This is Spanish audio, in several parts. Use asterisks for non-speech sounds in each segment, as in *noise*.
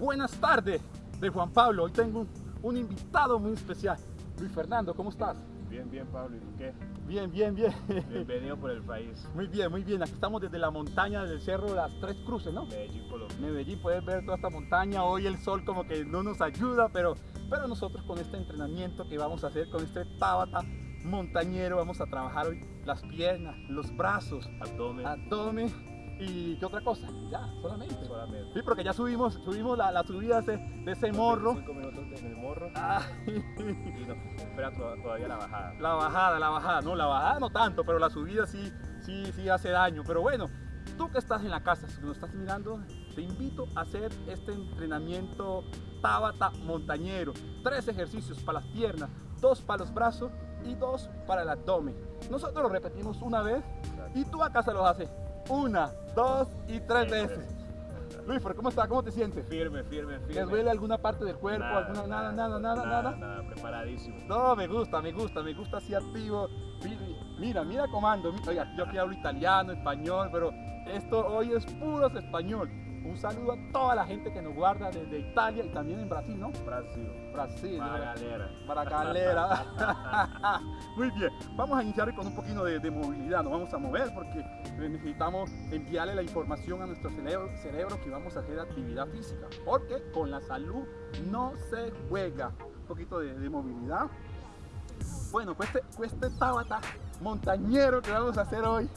buenas tardes de Juan Pablo. Hoy tengo un, un invitado muy especial. Luis Fernando, ¿cómo estás? Bien, bien, Pablo. ¿Y tú qué? Bien, bien, bien. Bienvenido por el país. Muy bien, muy bien. Aquí estamos desde la montaña del cerro de las Tres Cruces, ¿no? Medellín, Colombia. Medellín, puedes ver toda esta montaña. Hoy el sol como que no nos ayuda, pero, pero nosotros con este entrenamiento que vamos a hacer, con este Tabata montañero, vamos a trabajar hoy las piernas, los brazos, Abdomen. abdomen y qué otra cosa. Ya, solamente. Solamente. Sí, porque ya subimos, subimos la, la subida de, de ese morro. Cinco minutos en el morro. Ah, Y nos espera to- todavía la bajada. la bajada, la bajada, no, la bajada no tanto, pero la subida sí, sí, sí hace daño. Pero bueno, tú que estás en la casa, si nos estás mirando, te invito a hacer este entrenamiento Tabata montañero. Tres ejercicios para las piernas, dos para los brazos y dos para el abdomen. Nosotros lo repetimos una vez y tú a casa lo haces una, dos y tres veces. Luis, ¿cómo estás? ¿Cómo te sientes? Firme, firme, firme. ¿Te duele alguna parte del cuerpo? Nada, alguna, nada, nada, nada, nada? Nada, preparadísimo. No, me gusta, me gusta, me gusta así activo. Mi- Mira, mira comando. Oiga, yo aquí hablo italiano, español, pero esto hoy es puro español. Un saludo a toda la gente que nos guarda desde Italia y también en Brasil, ¿no? Brasil. Brasil. Para galera. Para galera. *laughs* Muy bien, vamos a iniciar con un poquito de, de movilidad. Nos vamos a mover porque necesitamos enviarle la información a nuestro cerebro, cerebro que vamos a hacer actividad física. Porque con la salud no se juega. Un poquito de, de movilidad. Bueno, pues este, pues este Tabata montañero que vamos a hacer hoy,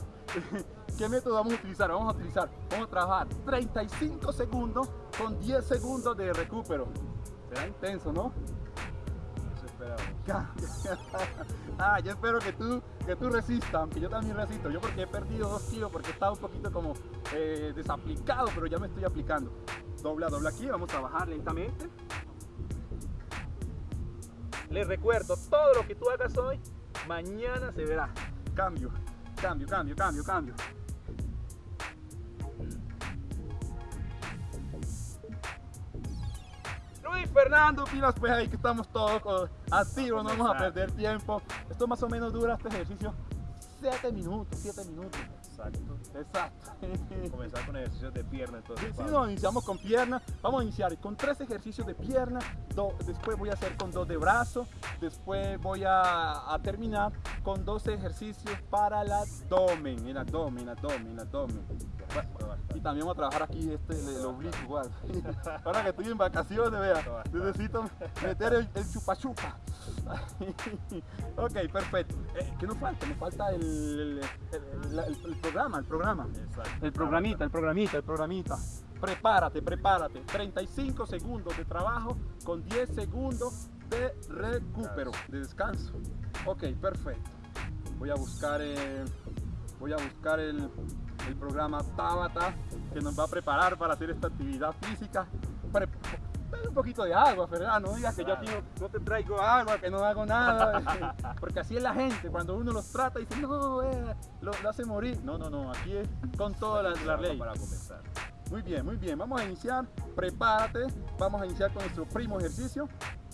*laughs* ¿qué método vamos a utilizar? Vamos a utilizar, vamos a trabajar 35 segundos con 10 segundos de recupero. Será intenso, ¿no? *laughs* Ah, yo espero que tú, que tú resistas, aunque yo también resisto. Yo porque he perdido 2 kilos, porque he estado un poquito como eh, desaplicado, pero ya me estoy aplicando. Dobla, dobla aquí, vamos a bajar lentamente. Les recuerdo, todo lo que tú hagas hoy, mañana se verá. Cambio, cambio, cambio, cambio, cambio. Fernando, pilas pues ahí que estamos todos activos, no vamos a perder tiempo. Esto más o menos dura este ejercicio 7 minutos, 7 minutos. Exacto. Exacto. *laughs* Comenzar con ejercicios de pierna entonces. Sí, sí, no, iniciamos con pierna. Vamos a iniciar con tres ejercicios de pierna. do- después voy a hacer con dos de brazo. Después voy a, a terminar con dos ejercicios para el abdomen. El abdomen, el abdomen, el abdomen. También vamos a trabajar aquí este, el, el oblicuo igual. *laughs* Ahora que estoy en vacaciones, vea, necesito meter el, el chupa chupa. *laughs* ok, perfecto. Eh, ¿Qué nos falta? Nos falta el, el- el- el- el programa, el programa. Exacto. El programita, el programita, el programita. Prepárate, prepárate. 35 segundos de trabajo con 10 segundos de recupero, de descanso. Ok, perfecto. Voy a buscar, eh, voy a buscar el, el programa Tabata que nos va a preparar para hacer esta actividad física. Pre- Dame un poquito de agua, Fernando. No digas que yo aquí no, te traigo agua, que no hago nada. *laughs* Porque así es la gente. Cuando uno los trata, dice, no, eh, lo, lo hace morir. No, no, no. Aquí es con toda la, la ley. Para comenzar. Muy bien, muy bien. Vamos a iniciar. Prepárate. Vamos a iniciar con nuestro primo ejercicio.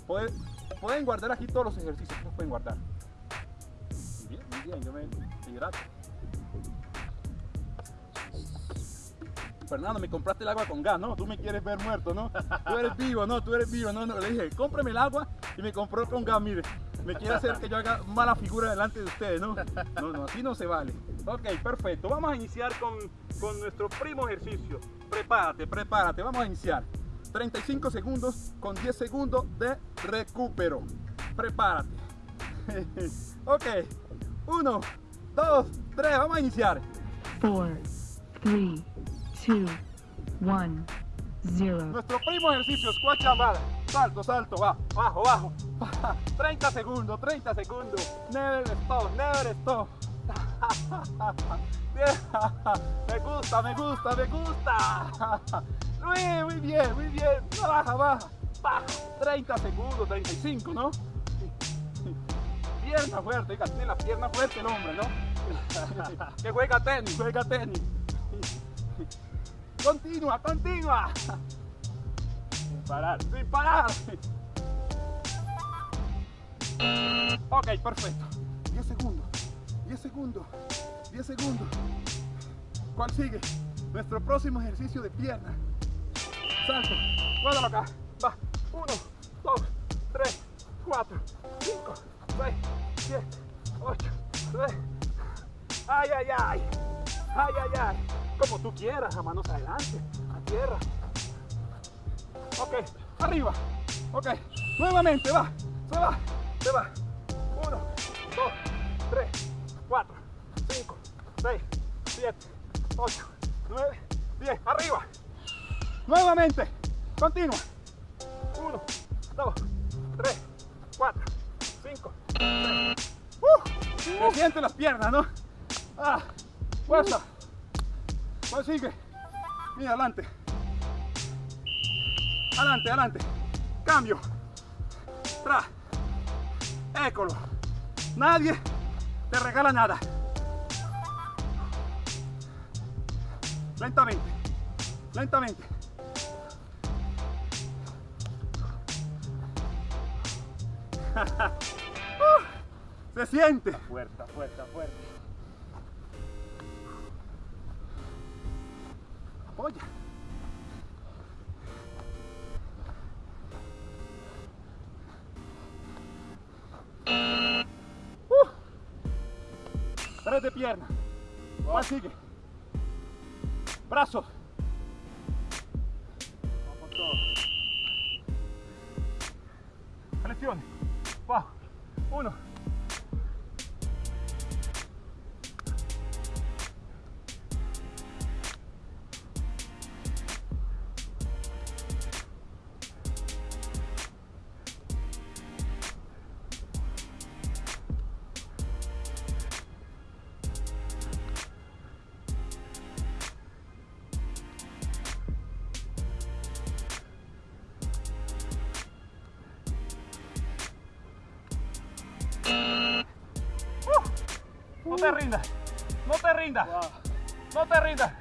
Pueden, pueden guardar aquí todos los ejercicios. Los pueden guardar. Muy bien, muy bien. Yo me hidrato. Fernando, me compraste el agua con gas, ¿no? Tú me quieres ver muerto, ¿no? Tú eres vivo, ¿no? Tú eres vivo, ¿no? no. Le dije, cómprame el agua y me compró con gas, mire. Me quiere hacer que yo haga mala figura delante de ustedes, ¿no? No, no, así no se vale. Ok, perfecto. Vamos a iniciar con, con nuestro primo ejercicio. Prepárate, prepárate. Vamos a iniciar. 35 segundos con 10 segundos de recupero. Prepárate. *laughs* ok. 1, 2, 3. Vamos a iniciar. four, three, two, one, zero. Nuestro primo ejercicio, squat llamada. Salto, salto, va, bajo, bajo. *laughs* 30 segundos, 30 segundos. Never stop, never stop. *laughs* me gusta, me gusta, me gusta. *laughs* Muy, bien, muy bien. Baja, baja, baja. 30 segundos, 35, ¿no? Pierna fuerte, la pierna fuerte el hombre, ¿no? que juega tenis, juega tenis. Continúa, continúa. Sin parar. Sin parar. Ok, perfecto. 10 segundos. 10 segundos. 10 segundos. ¿Cuál sigue? Nuestro próximo ejercicio de pierna. Salto. Guárdalo acá. Va. 1, 2, 3, 4, 5, 6, 7, 8, 9. Ay, ay, ay. Ay, ay, ay. Como tú quieras, a manos adelante, a tierra. Ok, arriba. Ok, nuevamente, va. Se va, se va. 1, 2, 3, 4, 5, 6, 7, 8, 9, 10. Arriba. Nuevamente. Continua. 1, 2, 3, 4, 5, 6. Uh, se sienten las piernas, ¿no? Ah, fuerza. ¿Cuál sigue? Mira, adelante. Adelante, adelante. Cambio. Tra. Écolo. Nadie te regala nada. Lentamente. Lentamente. *laughs* Uh, se siente. Fuerza, fuerza, fuerza. Apoya. Uh. Tres de pierna. ¿Cuál sigue? Brazos. Vamos todo. Flexiones. Va. Uno. Te rindas. No te rindas. No te rindas.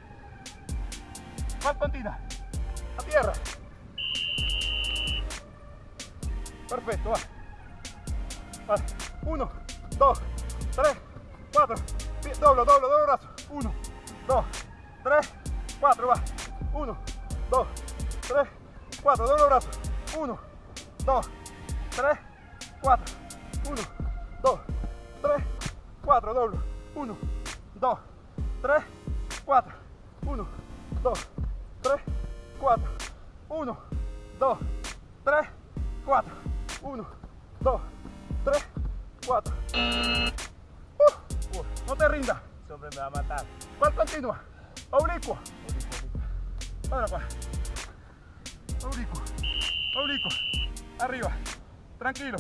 ¿Cuál continua? A tierra. Perfecto, va. Va. Uno, dos, tres, cuatro. Doblo, doblo, doblo brazo. Uno, dos, tres, cuatro, va. Uno, dos, tres, cuatro. Doblo brazo. Uno, dos, tres, cuatro. Uno, dos, tres, cuatro. Doblo. Uno, dos, tres, cuatro. Uno, dos, tres, cuatro. Uno, dos, tres, cuatro. Uno, dos, tres, cuatro. Uh, no te rindas. Ese hombre me va a matar. ¿Cuál continúa? Oblicuo. Ahora acá. Oblicuo. Oblicuo. Arriba. Tranquilo.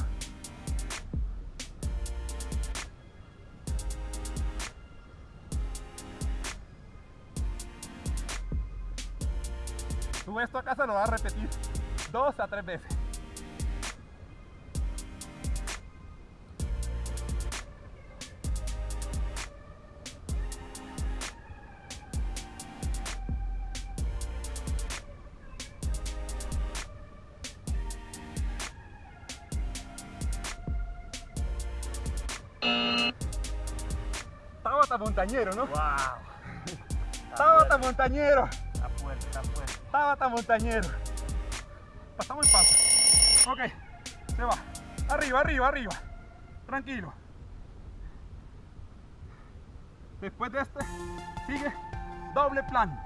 Esto a casa lo vas a repetir dos a tres veces. Tabata montañero, ¿no? ¡Wow! Tabata montañero. Tabata montañero. Pasamos el paso. Ok, se va. Arriba, arriba, arriba. Tranquilo. Después de este, sigue doble plan.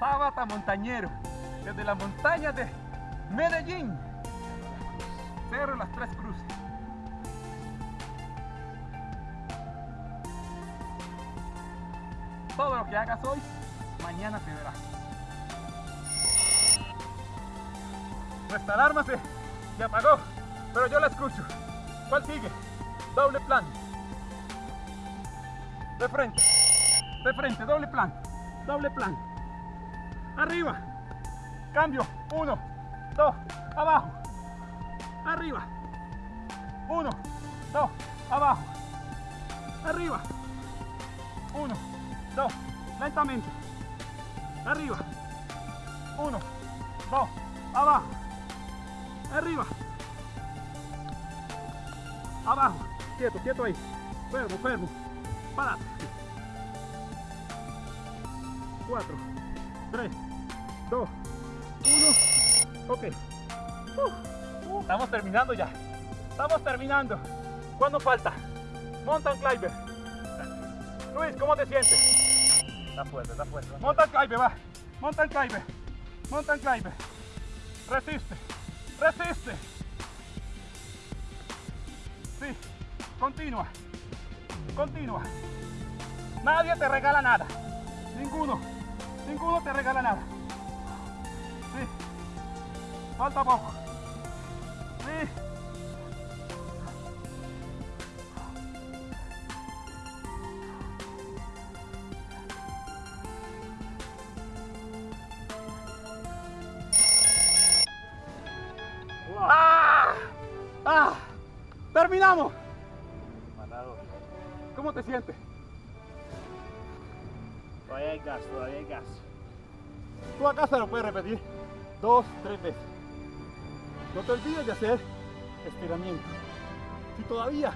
Tabata montañero. Desde la montaña de Medellín. Cerro Las Tres Cruces. Todo lo que hagas hoy, mañana te verás. Nuestra alarma se, se apagó, pero yo la escucho. ¿Cuál sigue? Doble plan. De frente. De frente, doble plan. Doble plan. Arriba. Cambio. Uno, dos, abajo. Arriba. Uno, dos, abajo. Arriba. Uno, dos, lentamente. Arriba. Uno, dos, abajo. Arriba. Abajo. Quieto, quieto ahí. Fermo, fermo. Párate. 4, 3, 2, 1. Ok. Estamos terminando ya. Estamos terminando. ¿Cuándo falta? Mountain climber. Luis, ¿cómo te sientes? Está fuerte, está fuerte. Mountain climber, va. Mountain climber. Mountain climber. Resiste. Resiste. Sí. Continúa. Continúa. Nadie te regala nada. Ninguno. Ninguno te regala nada. Sí. Falta poco. Todavía hay gas, todavía hay gas. Tú a casa lo puedes repetir dos, tres veces. No te olvides de hacer estiramiento. Si todavía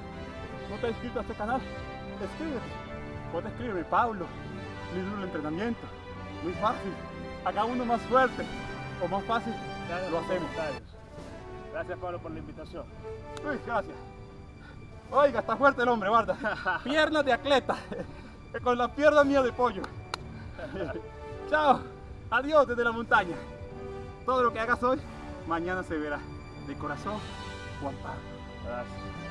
no te has inscrito a este canal, escríbete. Puedes escribirme Pablo, mi duro entrenamiento. Muy fácil. Haga uno más fuerte o más fácil. Gracias Lo hacemos. Gracias Pablo por la invitación. Uy, gracias. Oiga, está fuerte el hombre, guarda. *laughs* Piernas de atleta. *laughs* Con las piernas mías de pollo. *laughs* Chao. Adiós desde la montaña. Todo lo que hagas hoy, mañana se verá. De corazón, Juan Pablo. Gracias.